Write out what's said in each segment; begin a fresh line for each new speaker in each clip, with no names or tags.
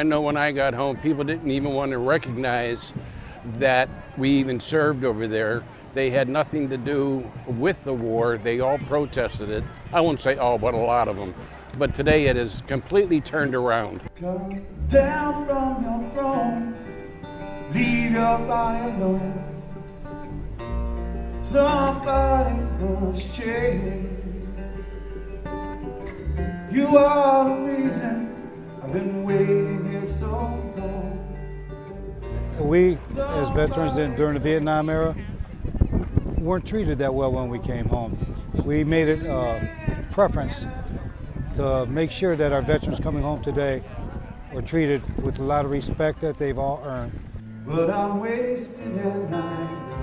I know when I got home, people didn't even want to recognize that we even served over there. They had nothing to do with the war. They all protested it. I won't say all, but a lot of them. But today it is completely turned around.
Come down from your throne, leave your body alone. Somebody must change. You are the reason I've been waiting here so long.
We, as veterans in, during the Vietnam era, weren't treated that well when we came home. We made it a preference to make sure that our veterans coming home today were treated with a lot of respect that they've all earned.
But I'm wasting and I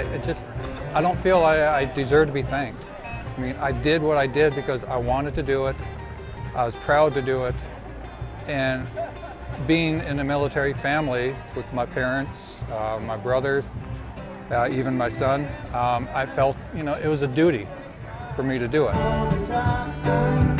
I it just, I don't feel I, I deserve to be thanked. I mean, I did what I did because I wanted to do it. I was proud to do it. And being in a military family with my parents, uh, my brothers, uh, even my son, um, I felt, you know, it was a duty for me to do it.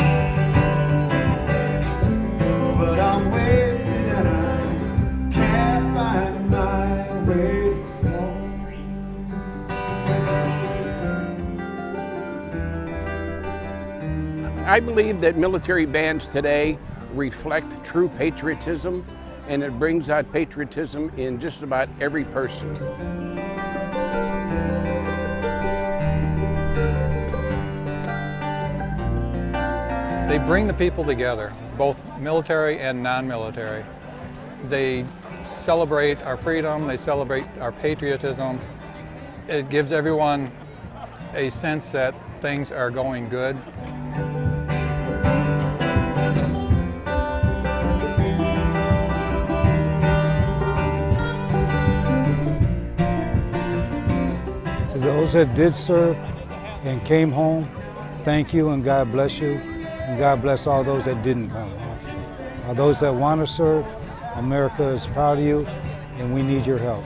I
believe that military bands today reflect true patriotism and it brings out patriotism in just about every person.
They bring the people together, both military and non-military. They celebrate our freedom, they celebrate our patriotism. It gives everyone a sense that things are going good.
Those that did serve and came home, thank you and God bless you. And God bless all those that didn't come home. Those that want to serve, America is proud of you and we need your help.